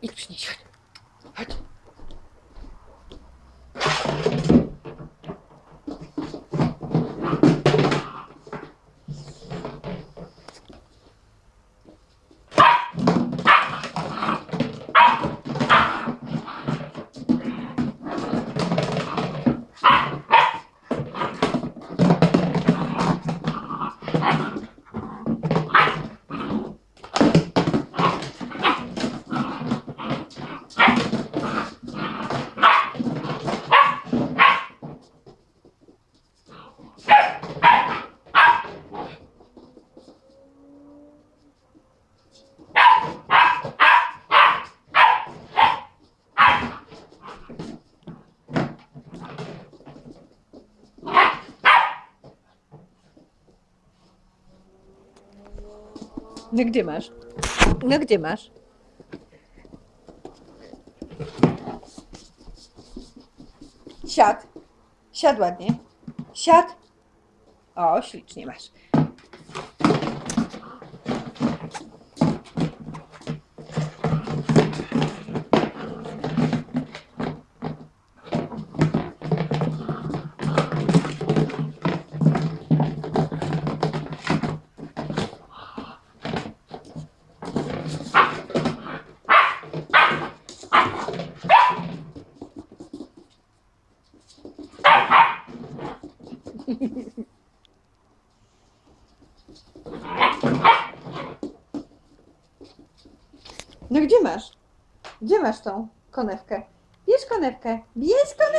一直没去 No gdzie masz? No gdzie masz? Siad. Siad ładnie. Siad. O, ślicznie masz. No gdzie masz? Gdzie masz tą konewkę? Bierz konewkę. Bierz konewkę.